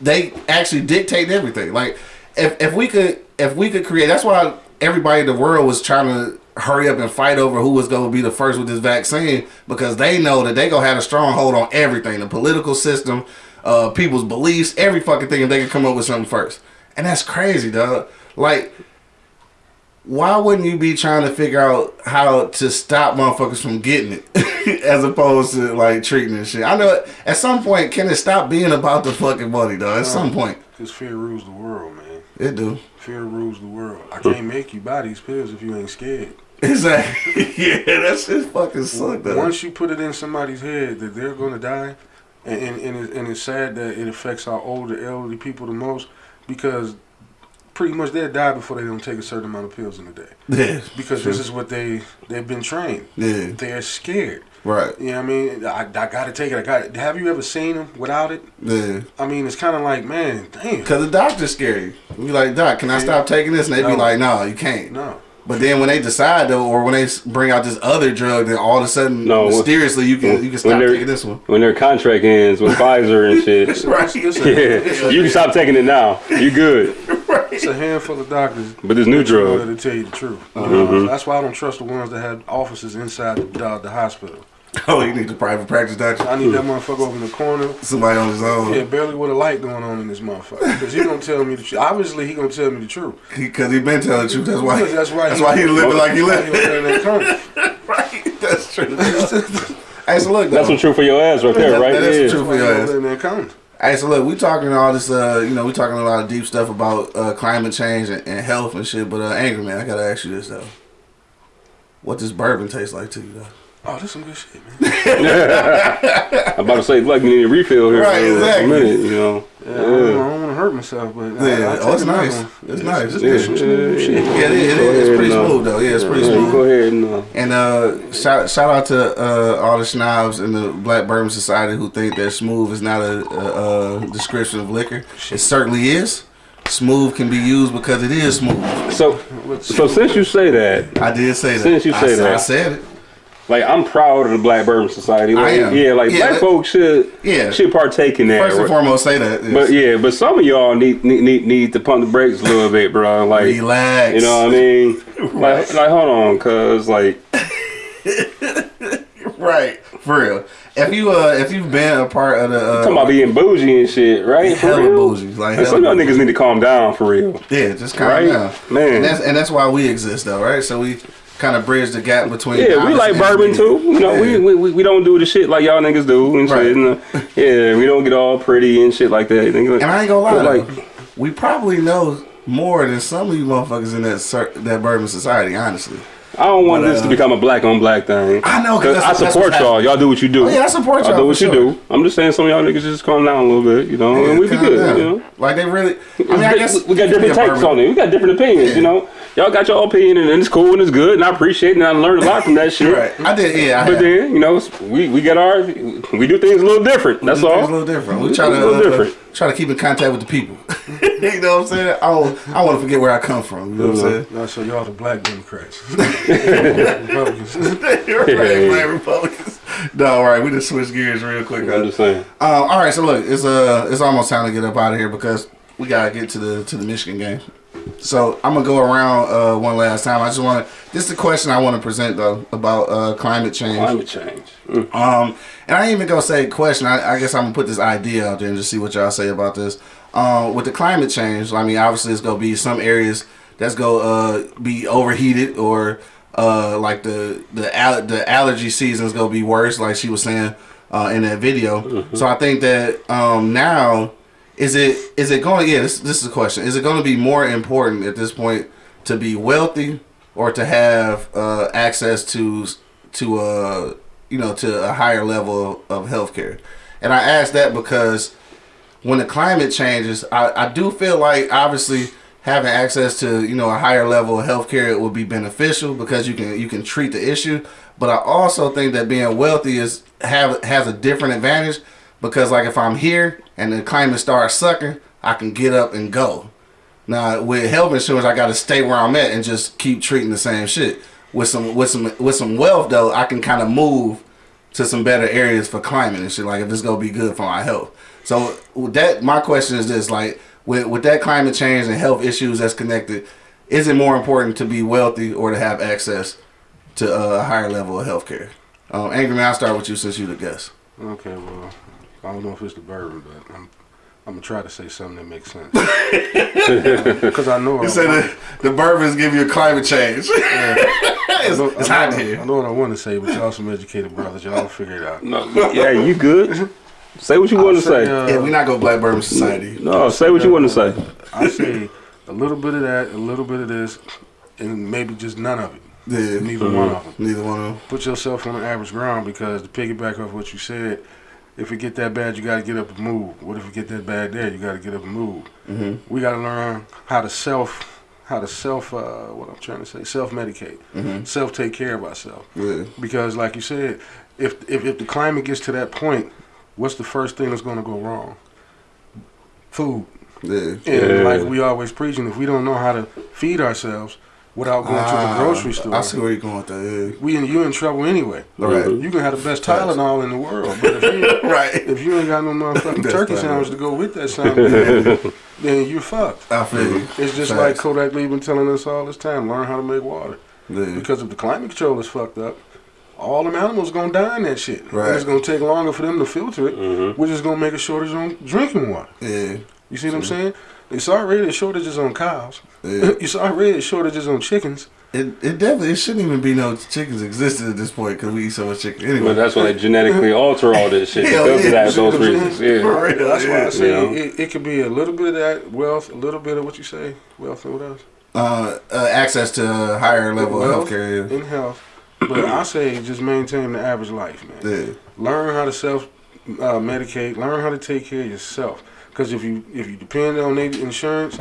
they actually dictate everything. Like if if we could if we could create that's why everybody in the world was trying to hurry up and fight over who was going to be the first with this vaccine because they know that they going to have a stronghold on everything the political system uh people's beliefs every fucking thing if they can come up with something first and that's crazy dog like why wouldn't you be trying to figure out how to stop motherfuckers from getting it as opposed to like treating this shit? I know at some point can it stop being about the fucking money though? At some point Because fear rules the world, man. It do. Fear rules the world. I can't make you buy these pills if you ain't scared. Exactly. yeah, that shit fucking suck though. Once you put it in somebody's head that they're going to die, and and, and, it, and it's sad that it affects our older, elderly people the most because pretty much they'll die before they don't take a certain amount of pills in a day yeah, because this is what they they've been trained. yeah, They're scared. Right, You know what I mean? I, I got to take it. I got it. Have you ever seen them without it? yeah. I mean, it's kind of like, man, damn. Cause the doctor's scary. We like, doc, can I stop taking this? And they be No. like, no, you can't. No. But then when they decide though, or when they bring out this other drug, then all of a sudden, No, mysteriously, you can you can stop taking this one. When their contract ends with Pfizer and shit. Right. Yeah, you can stop taking it now. You good. Right. it's a handful of doctors But this new that you drug, to tell you the truth. Mm-hmm. That's why I don't trust the ones that have offices inside the, uh, the hospital. Oh, you need a private practice doctor. I need that motherfucker over in the corner. Somebody on his own. Yeah, barely with a light going on in this motherfucker. Because he gonna tell me the truth. Obviously, he gonna tell me the truth. Because he, been telling the truth. That's why. That's why That's he- why he living like he He living. gonna tell right. That's true. hey, so look, that's though. some truth for your ass right there, That- right? that is Yeah. some truth. Why he your ass. live in that. Hey, so look, we talking all this, uh, you know, we talking a lot of deep stuff about uh, climate change and, and health and shit. But uh, angry man, I gotta ask you this though: What does bourbon taste like to you though? Oh, this some good shit, man. I'm about to say, like, you need a refill here Right, for exactly. a minute, you know. Yeah, I don't, want to hurt myself, but Yeah, I, oh, it's nice. one. It's nice. This Yeah, is some smooth yeah, shit. Yeah, it is. It Go. It's pretty and, uh, smooth though. Yeah, it's pretty Yeah, smooth. Go ahead and uh, And uh, shout shout out to uh, all the snobs in the Black Bourbon Society who think that smooth is not a, a, a description of liquor. It certainly is. Smooth can be used because it is smooth. so. So since you say that, I did say that. Since you say said- that. I said it. Like, I'm proud of the Black Bourbon Society. Like, I am. Yeah, like Yeah, black that- folks should Yeah. should partake in that. First and foremost, say that. yes. But yeah, but some of y'all need need need, need to pump the brakes a little bit, bro. Like Relax. you know what I mean? Like like hold on, cause like Right, for real. If you uh, if you've been a part of the uh, talking about being bougie and shit, right? For hella real? bougie, like hella some of y'all niggas need to calm down for real. yeah, just calm Right? down, Man. And that's and that's why we exist, though, right? So we kind of bridge the gap between. Yeah, we like and bourbon too. You know, we, Yeah. we, we we don't do the shit like y'all niggas do and Right. shit. And, uh, yeah, we don't get all pretty and shit like that. And I ain't gonna lie, though, like- we probably know more than some of you motherfuckers in that that bourbon society. Honestly, I don't want But, this to uh, become a black on black thing. I know, 'cause 'Cause I support y'all. Y'all do what you do. Oh, yeah, I support y'all do for what you sure. do. I'm just saying some of y'all niggas just calm down a little bit, you know, and we be good, down. you know. Like they really. I mean, I guess we got different Yeah, takes on it. We got different opinions, Yeah. you know. Y'all got your opinion, and it's cool and it's good, and I appreciate it, and I learned a lot from that shit. Right. I did. Yeah. I But have. then, you know, we we get our we do things a little different. That's It's a little different. We It's try a to little uh, different. try to keep in contact with the people. you know what I'm saying? I don't, I want to forget where I come from. You know what I'm saying? No, so y'all the black Democrats. Republicans. right, Yeah. black Republicans. No, all right. We just switch gears real quick. I'm just saying. Um, all right, so look, it's uh, it's almost time to get up out of here because we gotta get to the to the Michigan game. So I'm gonna go around uh, one last time. I just want to. This is the question I want to present though about uh, climate change. Climate change. Mm. Um, and I ain't even gonna say question. I, I guess I'm gonna put this idea out there and just see what y'all say about this. Um, with the climate change, I mean, obviously, it's gonna be some areas that's gonna uh, be overheated or uh, like the the al- the allergy season is gonna be worse, like she was saying uh, in that video. So I think that um, now is it is it going? Yeah, this this is a question. Is it going to be more important at this point to be wealthy or to have uh, access to to uh you know to a higher level of healthcare? And I ask that because when the climate changes, I, I do feel like obviously having access to you know a higher level of healthcare it would be beneficial because you can you can treat the issue. But I also think that being wealthy is have has a different advantage because like if I'm here and the climate starts sucking, I can get up and go. Now with health insurance, I got to stay where I'm at and just keep treating the same shit. With some with some with some wealth though, I can kind of move to some better areas for climate and shit. Like if it's gonna be good for my health. So that, my question is this: like with with that climate change and health issues that's connected, is it more important to be wealthy or to have access to a higher level of healthcare? Um, Angry man, I'll start with you since you the guest. Okay, well, I don't know if it's the bourbon, but I'm, I'm gonna try to say something that makes sense. Because I know. You I- said the, the bourbons give you a climate change. I it's know, it's hot know- in I know what I want to say, but y'all some educated brothers. Y'all figure it out. No, yeah, you good. Say what you want to say, say. uh, Yeah, we not go Black Bourbon Society. No, say what you want to say. I say a little bit of that, a little bit of this, and maybe just none of it. Yeah, Neither one of them. neither one of them. Put yourself on the average ground because to piggyback off what you said, if it get that bad, you got to get up and move. What if it get that bad there? You got to get up and move. Mm-hmm. We got to learn how to self, how to self, uh, what I'm trying to say, self medicate, Mm-hmm. self take care of ourselves. Yeah. Because, like you said, if, if if the climate gets to that point, what's the first thing that's going to go wrong? Food. Yeah. And Yeah. like we always preaching, if we don't know how to feed ourselves without going to the Ah, grocery store, I see where you're going with that. we in, you in trouble anyway. Yeah. Right. You can have the best Tylenol in the world, but if you, right. if you ain't got no motherfucking turkey fine. sandwich to go with that sandwich, then you're fucked. I feel you. It's just Facts. like Kodak Lee been telling us all this time: learn how to make water. Yeah. Because if the climate control is fucked up, all them animals gonna die in that shit. And Right. it's gonna take longer for them to filter it, Mm-hmm. which is gonna make a shortage on drinking water. Yeah. You see what I'm saying? It's already shortages on cows. Yeah. It's already shortages on chickens. It, it definitely it shouldn't even be no chickens existed at this point because we eat so much chicken anyway. But that's why they genetically alter all this shit Hell because yeah, of that, those what I'm reasons. saying? Yeah. For real, That's why I yeah. say Yeah. it, it could be a little bit of that wealth, a little bit of what you say, wealth and what else? Uh, uh, access to a higher level Wealth of healthcare. in health. But I say just maintain the average life, man. Yeah. Learn how to self uh, medicate. Learn how to take care of yourself. Because if you if you depend on their insurance,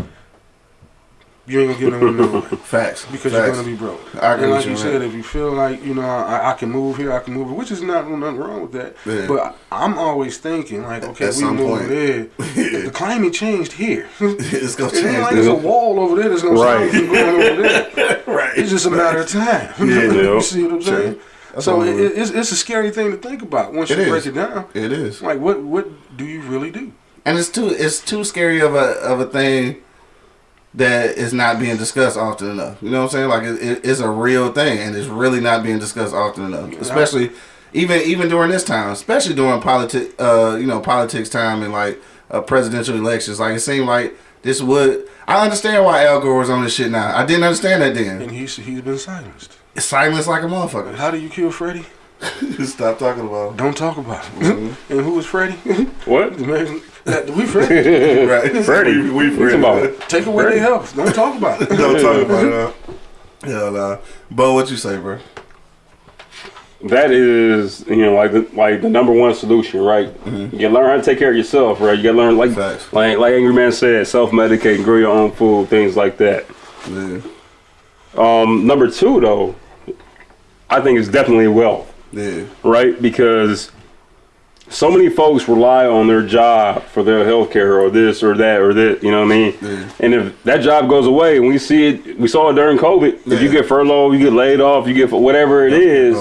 you ain't gonna get nowhere nowhere. Facts. Because Facts. you're gonna be broke. I agree and like you you said, that. if you feel like you know I, I can move here, I can move, here, which is not nothing wrong with that. Yeah. But I'm always thinking like, okay, At we some move point. there. The climate changed here. it's gonna It ain't change. like there's a wall over there that's gonna stop Right. you going over there. right. It's just a matter of time. Yeah. you see what I'm Sure. saying? That's so it, it it's, it's a scary thing to think about once It you is. break it down. It is. Like, what what do you really do? And it's too it's too scary of a of a thing that is not being discussed often enough. You know what I'm saying? Like it, it, it's a real thing, and it's really not being discussed often enough. Especially even even during this time, especially during politic uh you know politics time and like uh, presidential elections. Like it seemed like this would. I understand why Al Gore was on this shit now. I didn't understand that then. And he's he's been silenced. Silenced like a motherfucker. How do you kill Freddie? Stop talking about. Don't talk about it. Mm-hmm. and who was Freddie? What? Man, that, we Freddie. Right, Freddie. We, we What's Freddie. about? Take away their health. Don't talk about it. Don't talk about it. huh? Hell nah. Bo, what you say, bro? That is, you know, like the like the number one solution, right? You learn how to take care of yourself, right? You gotta learn like Facts. like like Angry Man said, self medicate, grow your own food, things like that. Yeah. Um, number two, though, I think it's definitely wealth, Yeah. right? Because so many folks rely on their job for their health care or this or that or that, you know what I mean? Yeah. And if that job goes away, and we see it, we saw it during COVID. If you get furloughed, you get laid off, you get whatever it is,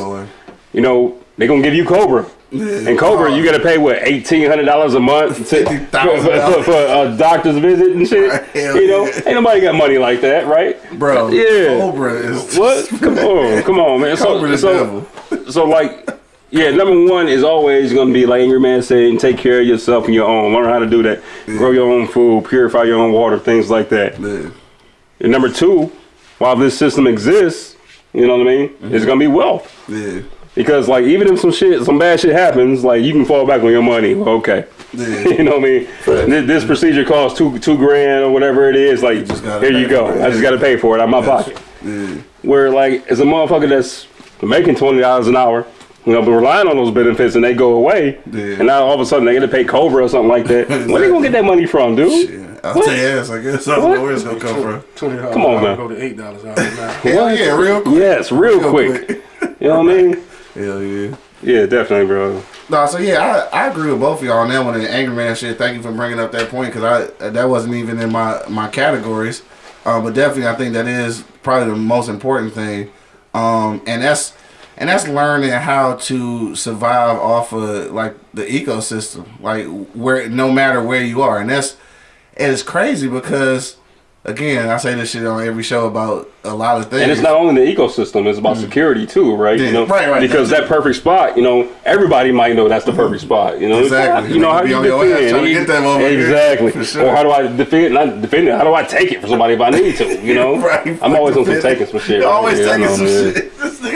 you know, they're gonna give you Cobra. And Cobra, you gotta pay what eighteen hundred dollars a month to, for, for, a doctor's visit and shit. You know, yeah. ain't nobody got money like that, right? Bro, Yeah. Cobra is What? Come on, come on, man. Cobra so, devil. so like, yeah, number one is always gonna be like Angry Man saying, take care of yourself and your own. Learn how to do that. Grow your own food, purify your own water, things like that. Yeah. And number two, while this system exists, you know what I mean? It's gonna be wealth. Yeah. Because like even if some shit, some bad shit happens, like you can fall back on your money. Okay, Yeah. you know what I mean. This, this procedure costs two two grand or whatever it is. Like just here you go. I just got to pay for it out of my pocket. Yeah. Where like as a motherfucker that's making twenty dollars an hour, you know, but relying on those benefits and they go away, Yeah. and now all of a sudden they got to pay Cobra or something like that. Where are they gonna get that money from, dude? Yeah. I'll tell you ass, I guess. I don't know where it's gonna come from. Twenty dollars. Come on, man. Go to eight dollars out now. Hell yeah, real quick. Yes, real, Real quick. quick. You know what I mean? Hell yeah. Yeah, definitely, bro. No, so yeah, I, I agree with both of y'all on that one. And Angry Man shit. Thank you for bringing up that point because I that wasn't even in my my categories. Uh, but definitely, I think that is probably the most important thing. Um, and that's and that's learning how to survive off of like the ecosystem, like where no matter where you are, and that's and it's crazy because again, I say this shit on every show about a lot of things. And it's not only the ecosystem; it's about security too, right? Mm. Yeah, you know, right, right, Because that perfect spot, you know, everybody might know that's the perfect spot. You know, Exactly. You know how Be you on your ass defend You- get that motherfucker. exactly. Sure. Or how do I defend? Not defend it. How do I take it for somebody if I need to? You know, Right, I'm always on some taking some shit. You're always taking know, some man. shit.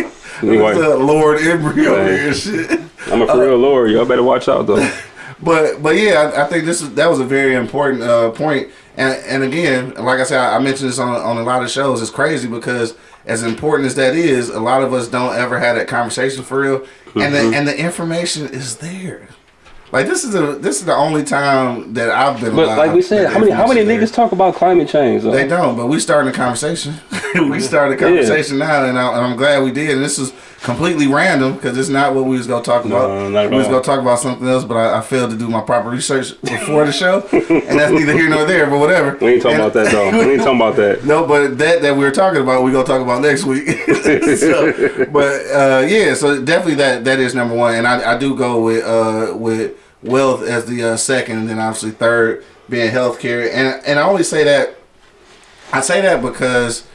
Anyway. Lord Embry over Right. here, and shit. I'm a for real lord. Y'all better watch out though. But but yeah, I, I think this is that was a very important uh, point. And and again, like I said, I, I mentioned this on on a lot of shows. It's crazy because as important as that is, a lot of us don't ever have that conversation for real. And Mm-hmm. the and the information is there. Like this is a this is the only time that I've been. But like we said, how many how many niggas talk about climate change? Though? They don't, but we starting a conversation. we started a conversation now, and, I, and I'm glad we did. And this is completely random because it's not what we was gonna talk about. No, we was gonna talk about something else, but I, I failed to do my proper research before the show, and that's neither here nor there. But whatever. We ain't talking And- about that though. We ain't talking about that. no, but that that we were talking about, we gonna talk about next week. so, but uh, yeah, so definitely that that is number one, and I, I do go with uh, with wealth as the uh, second, and then obviously third being healthcare, and and I only say that I say that because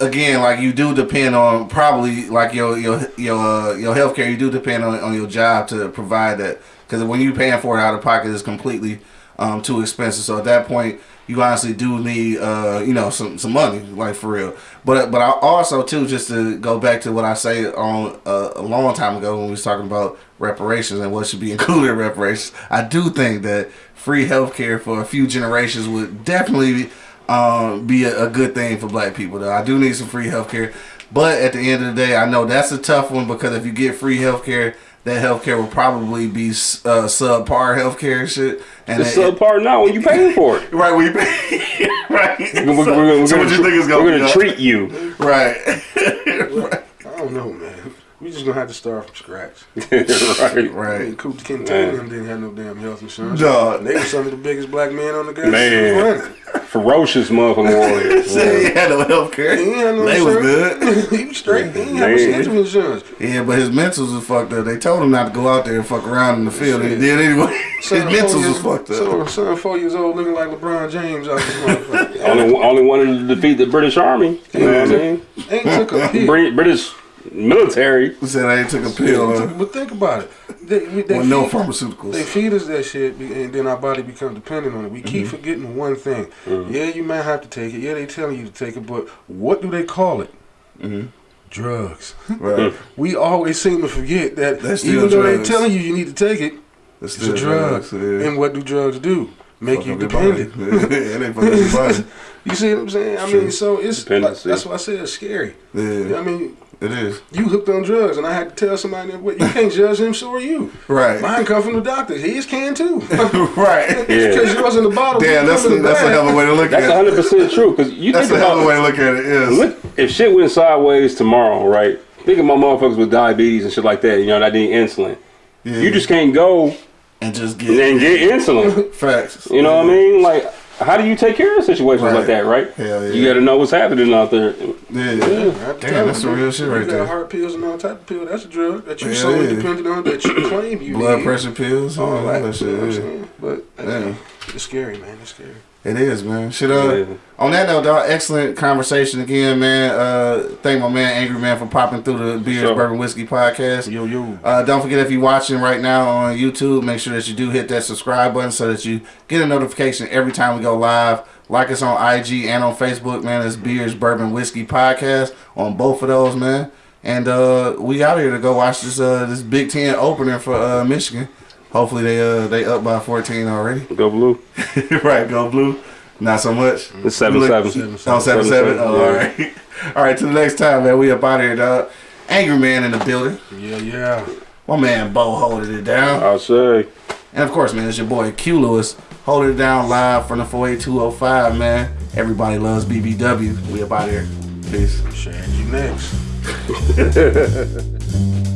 again, like you do depend on probably like your your your uh, your healthcare. You do depend on on your job to provide that because when you're paying for it out of pocket, it's completely um, too expensive. So at that point, you honestly do need uh, you know some some money, like for real. But but I also too just to go back to what I say on uh, a long time ago when we was talking about reparations and what should be included in reparations. I do think that free healthcare for a few generations would definitely um, be a, a good thing for black people. Though I do need some free healthcare, but at the end of the day, I know that's a tough one because if you get free healthcare, that healthcare will probably be uh, subpar healthcare and shit. And It's it- subpar now when you paying for it. right, we pay, right. We're, we're, so, we're so gonna, what you think is we're gonna, gonna treat you. right? I don't know, man. We just gonna have to start from scratch. right. I mean, right. Kunta Kinte and didn't have no damn health insurance. Dog. They were some of the biggest black men on the goddamn Man. planet. Ferocious motherfucking warriors. Say he had no healthcare. He ain't had no They was good. he was straight. He ain't have Man. no insurance. Yeah, but his mentals was fucked up. They told him not to go out there and fuck around in the field, and he did anyway. His Son, four mentals was fucked up. Son, son, four years old, looking like LeBron James out this motherfucker. only, only wanted to defeat the British Army. You know what I mean? Ain't took a pill. British military. He said I ain't took a pill uh, But think about it. They, we- they with no pharmaceuticals. They feed us that shit, and then our body becomes dependent on it. We keep forgetting one thing. Yeah, you might have to take it. Yeah, they telling you to take it, but what do they call it? Drugs. Right. We always seem to forget that That's even though they're telling you you need to take it, It's it's a drug. yeah. And what do drugs do? make you up your body. dependent. it ain't fuck up your body. You see what I'm saying? I mean, so it's like, that's why I said it's scary. Yeah, I mean, it is. you hooked on drugs, and I had to tell somebody that what you can't judge him, so are you. Right. Mine come from the doctor. His can too. right. Yeah. Because yours in the bottle. Damn, that's a, yours in the that's a hell of a way to look That's at it. That's hundred percent true. Because you That's think a hell of a way to look at it. Is look, if shit went sideways tomorrow, right? Think of my motherfuckers with diabetes and shit like that. You know that need insulin. yeah. You just can't go and just get and get insulin. facts. You know what I mean? Like, how do you take care of situations Right. like that, right? Hell yeah. You got to know what's happening out there. Yeah. I'm Damn, that's some you, real shit you right got there. heart pills and all type of pill. That's a drug that you Yeah, solely yeah. dependent on that you claim you Blood need. pressure pills, All all that, that shit. you know yeah. saying? But Yeah. it's scary, man. It's scary. It is, man. Shit, uh, Yeah. on that note, dog, excellent conversation again, man. Uh, thank my man Angry Man for popping through the Beers Sure. Bourbon Whiskey podcast. Yo, yo. Uh, don't forget if you're watching right now on YouTube, make sure that you do hit that subscribe button so that you get a notification every time we go live. Like us on IG and on Facebook, man. It's Beers Bourbon Whiskey podcast on both of those, man. And uh, we out here to go watch this uh, this Big Ten opener for uh, Michigan. Hopefully they uh, they up by 14 already. Go blue. right, go blue. Not so much. It's seven Look- seven. Seven, Oh, seven, Seven, seven. seven, Oh, yeah. all right. All right, till the next time, man. We up out here, dog. Angry Man in the building. Yeah, yeah. My man Bo holding it down. I'll say. And of course, man, it's your boy Q Lewis holding it down live from the 48205, man. Everybody loves BBW. We up out here. Peace. Shad, you next.